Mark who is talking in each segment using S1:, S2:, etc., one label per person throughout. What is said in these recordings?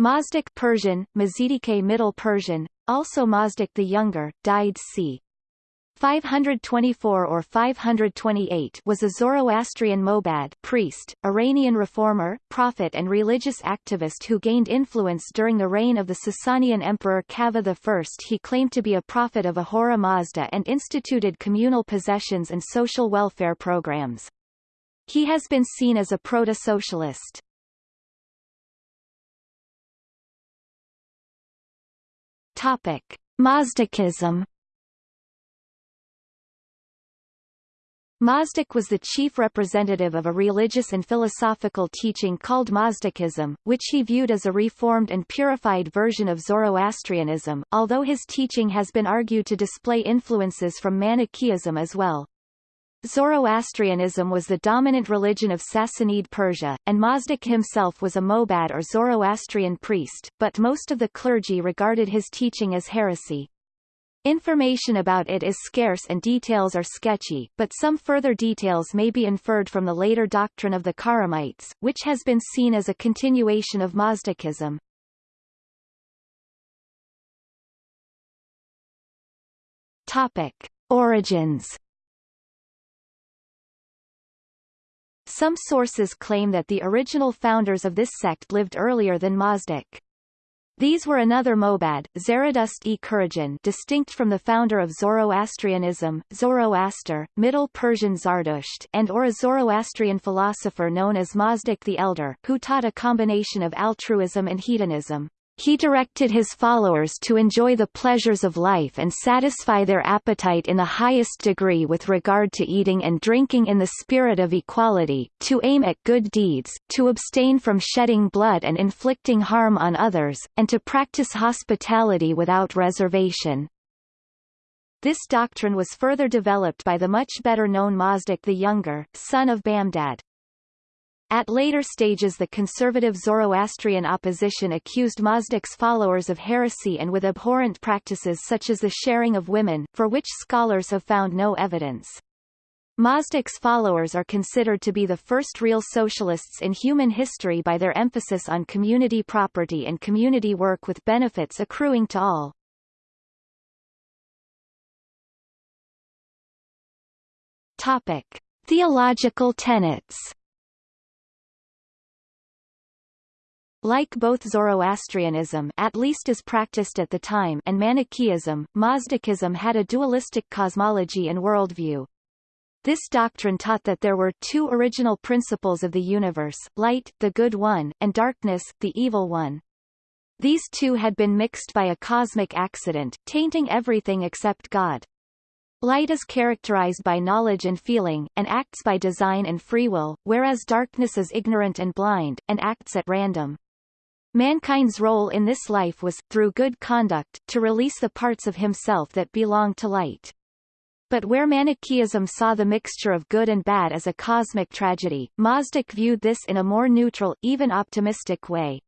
S1: Mazdak Persian, Mazidike Middle Persian, also Mazdak the Younger, died c. 524 or 528 was a Zoroastrian Mobad priest, Iranian reformer, prophet and religious activist who gained influence during the reign of the Sasanian emperor Kavad I. He claimed to be a prophet of Ahura Mazda and instituted communal possessions and social welfare programs. He has been seen as a proto-socialist. Topic: Mazdakism. Mazdak was the chief representative of a religious and philosophical teaching called Mazdakism, which he viewed as a reformed and purified version of Zoroastrianism, although his teaching has been argued to display influences from Manichaeism as well. Zoroastrianism was the dominant religion of Sassanid Persia, and Mazdak himself was a Mobad or Zoroastrian priest, but most of the clergy regarded his teaching as heresy. Information about it is scarce and details are sketchy, but some further details may be inferred from the later doctrine of the Khurramites, which has been seen as a continuation of Mazdakism. Topic. Origins Some sources claim that the original founders of this sect lived earlier than Mazdak. These were another Mobad, Zaradust e Kurajan distinct from the founder of Zoroastrianism, Zoroaster, Middle Persian Zardusht and or a Zoroastrian philosopher known as Mazdak the Elder, who taught a combination of altruism and hedonism. He directed his followers to enjoy the pleasures of life and satisfy their appetite in the highest degree with regard to eating and drinking in the spirit of equality, to aim at good deeds, to abstain from shedding blood and inflicting harm on others, and to practice hospitality without reservation. This doctrine was further developed by the much better known Mazdak the Younger, son of Bamdad. At later stages the conservative Zoroastrian opposition accused Mazdak's followers of heresy and with abhorrent practices such as the sharing of women, for which scholars have found no evidence. Mazdak's followers are considered to be the first real socialists in human history by their emphasis on community property and community work with benefits accruing to all. Topic. Theological tenets Like both Zoroastrianism at least as practiced at the time and Manichaeism, Mazdakism had a dualistic cosmology and worldview. This doctrine taught that there were two original principles of the universe, light, the good one, and darkness, the evil one. These two had been mixed by a cosmic accident, tainting everything except God. Light is characterized by knowledge and feeling, and acts by design and free will, whereas darkness is ignorant and blind, and acts at random. Mankind's role in this life was, through good conduct, to release the parts of himself that belong to light. But where Manichaeism saw the mixture of good and bad as a cosmic tragedy, Mazdak viewed this in a more neutral, even optimistic way.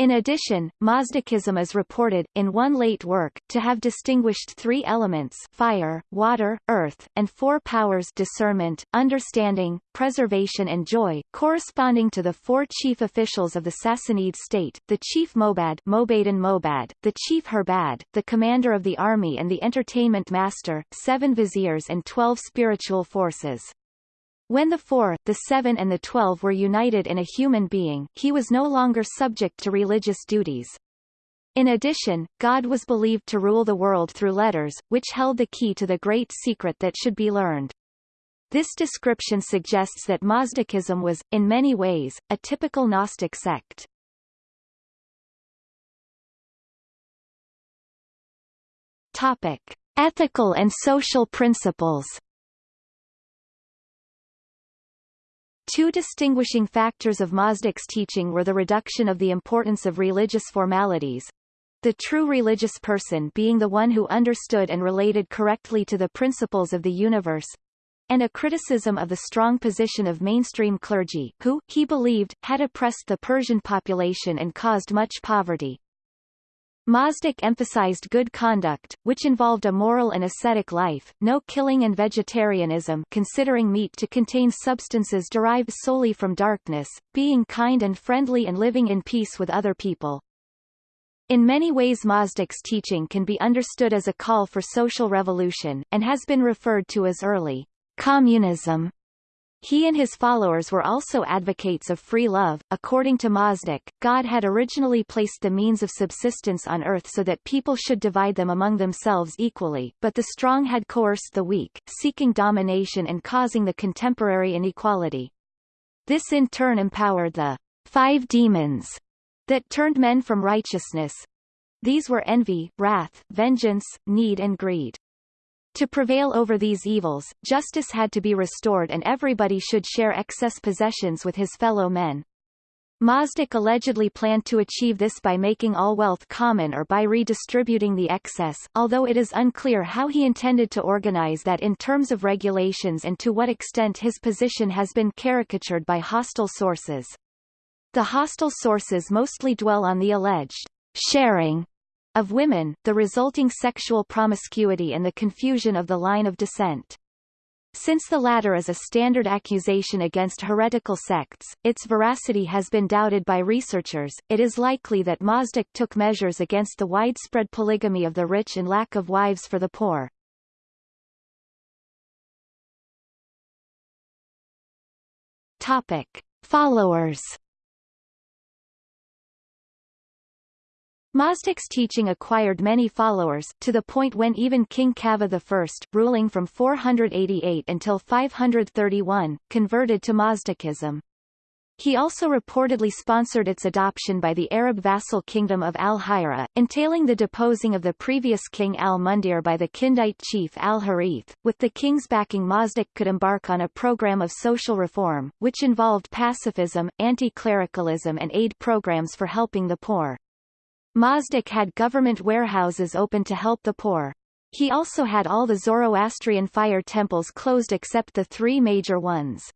S1: In addition, Mazdakism is reported, in one late work, to have distinguished three elements fire, water, earth, and four powers discernment, understanding, preservation and joy, corresponding to the four chief officials of the Sassanid state, the chief Mobad Mobadan Mobad, the chief Herbad, the commander of the army and the entertainment master, seven viziers and twelve spiritual forces. When the four, the seven and the twelve were united in a human being, he was no longer subject to religious duties. In addition, God was believed to rule the world through letters, which held the key to the great secret that should be learned. This description suggests that Mazdakism was, in many ways, a typical Gnostic sect. Topic. Ethical and social principles Two distinguishing factors of Mazdak's teaching were the reduction of the importance of religious formalities, the true religious person being the one who understood and related correctly to the principles of the universe, and a criticism of the strong position of mainstream clergy, who, he believed, had oppressed the Persian population and caused much poverty. Mazdak emphasized good conduct, which involved a moral and ascetic life, no killing and vegetarianism considering meat to contain substances derived solely from darkness, being kind and friendly and living in peace with other people. In many ways Mazdak's teaching can be understood as a call for social revolution, and has been referred to as early communism. He and his followers were also advocates of free love. According to Mazdak, God had originally placed the means of subsistence on earth so that people should divide them among themselves equally, but the strong had coerced the weak, seeking domination and causing the contemporary inequality. This in turn empowered the five demons that turned men from righteousness. These were envy, wrath, vengeance, need and greed. To prevail over these evils, justice had to be restored and everybody should share excess possessions with his fellow men. Mazdak allegedly planned to achieve this by making all wealth common or by redistributing the excess, although it is unclear how he intended to organize that in terms of regulations and to what extent his position has been caricatured by hostile sources. The hostile sources mostly dwell on the alleged sharing of women, the resulting sexual promiscuity and the confusion of the line of descent. Since the latter is a standard accusation against heretical sects, its veracity has been doubted by researchers. It is likely that Mazdak took measures against the widespread polygamy of the rich and lack of wives for the poor. Topic: Followers Mazdak's teaching acquired many followers, to the point when even King Kavad I, ruling from 488 until 531, converted to Mazdakism. He also reportedly sponsored its adoption by the Arab vassal kingdom of Al-Hira, entailing the deposing of the previous king al-Mundhir by the Kindite chief al-Harith. With the king's backing Mazdak could embark on a program of social reform, which involved pacifism, anti-clericalism and aid programs for helping the poor. Mazdak had government warehouses open to help the poor. He also had all the Zoroastrian fire temples closed except the three major ones.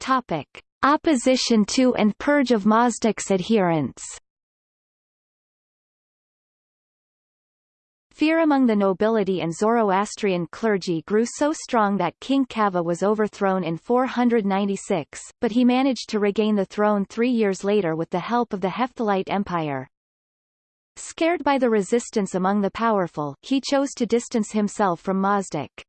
S1: Topic. Opposition to and purge of Mazdak's adherents Fear among the nobility and Zoroastrian clergy grew so strong that King Kavad was overthrown in 496, but he managed to regain the throne three years later with the help of the Hephthalite Empire. Scared by the resistance among the powerful, he chose to distance himself from Mazdak.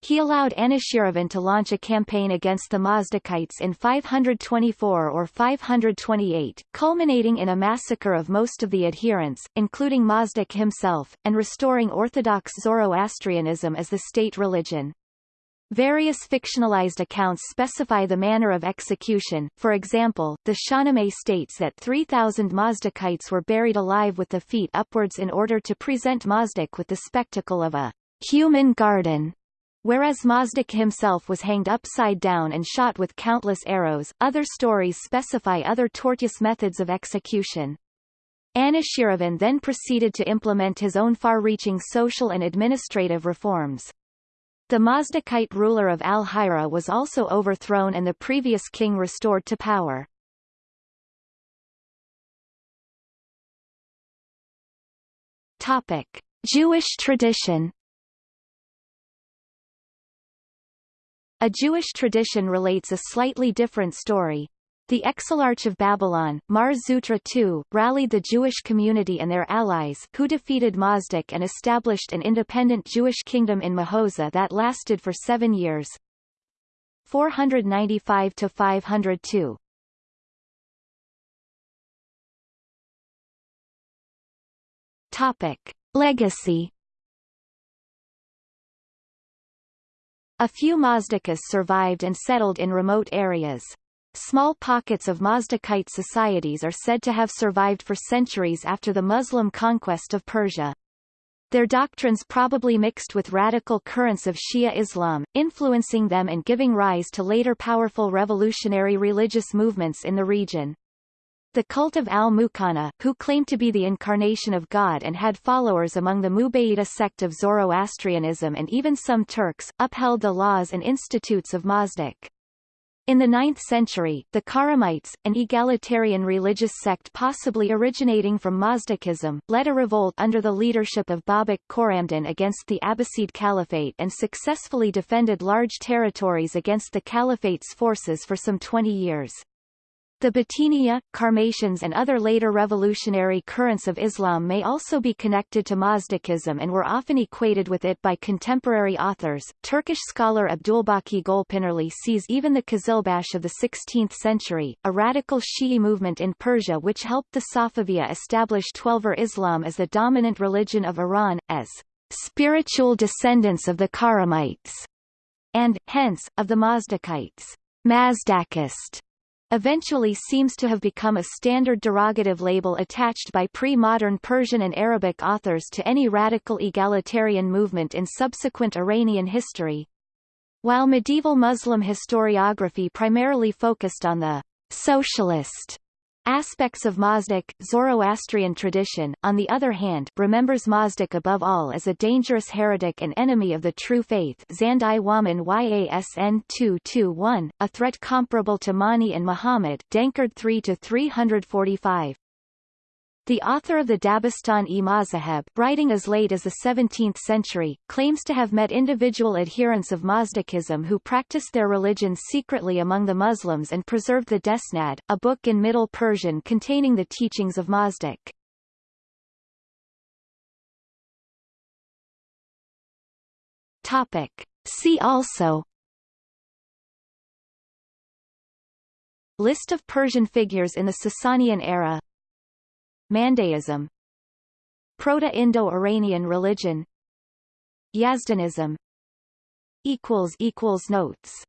S1: He allowed Anushiravan to launch a campaign against the Mazdakites in 524 or 528, culminating in a massacre of most of the adherents, including Mazdak himself, and restoring Orthodox Zoroastrianism as the state religion. Various fictionalized accounts specify the manner of execution, for example, the Shahnameh states that 3,000 Mazdakites were buried alive with the feet upwards in order to present Mazdak with the spectacle of a human garden. Whereas Mazdak himself was hanged upside down and shot with countless arrows, other stories specify other tortuous methods of execution. Anushiravan then proceeded to implement his own far-reaching social and administrative reforms. The Mazdakite ruler of Al-Hira was also overthrown and the previous king restored to power. Topic. Jewish tradition A Jewish tradition relates a slightly different story. The Exilarch of Babylon, Mar Zutra II, rallied the Jewish community and their allies who defeated Mazdak and established an independent Jewish kingdom in Mahoza that lasted for seven years. 495–502 Topic. Legacy A few Mazdakas survived and settled in remote areas. Small pockets of Mazdakite societies are said to have survived for centuries after the Muslim conquest of Persia. Their doctrines probably mixed with radical currents of Shia Islam, influencing them and giving rise to later powerful revolutionary religious movements in the region. The cult of al-Muqanna, who claimed to be the incarnation of God and had followers among the Mubayida sect of Zoroastrianism and even some Turks, upheld the laws and institutes of Mazdak. In the 9th century, the Khurramites, an egalitarian religious sect possibly originating from Mazdakism, led a revolt under the leadership of Babak Khorramdin against the Abbasid Caliphate and successfully defended large territories against the Caliphate's forces for some 20 years. The Batiniya, Karmatians and other later revolutionary currents of Islam may also be connected to Mazdakism and were often equated with it by contemporary authors. Turkish scholar Abdulbaki Golpınarlı sees even the Kızılbaş of the 16th century, a radical Shi'i movement in Persia which helped the Safaviya establish Twelver Islam as the dominant religion of Iran, as spiritual descendants of the Khurramites, and, hence, of the Mazdakites. Mazdakist eventually seems to have become a standard derogative label attached by pre-modern Persian and Arabic authors to any radical egalitarian movement in subsequent Iranian history. While medieval Muslim historiography primarily focused on the socialist Aspects of Mazdak, Zoroastrian tradition, on the other hand, remembers Mazdak above all as a dangerous heretic and enemy of the true faith Zandi Waman Yasn 221, a threat comparable to Mani and Muhammad Denkard 3-345. The author of the Dabistan-e Mazaheb, writing as late as the 17th century, claims to have met individual adherents of Mazdakism who practiced their religion secretly among the Muslims and preserved the Desnad, a book in Middle Persian containing the teachings of Mazdak. Topic. See also List of Persian figures in the Sasanian era Mandaeism. Proto-Indo-Iranian religion. Yazdanism. Notes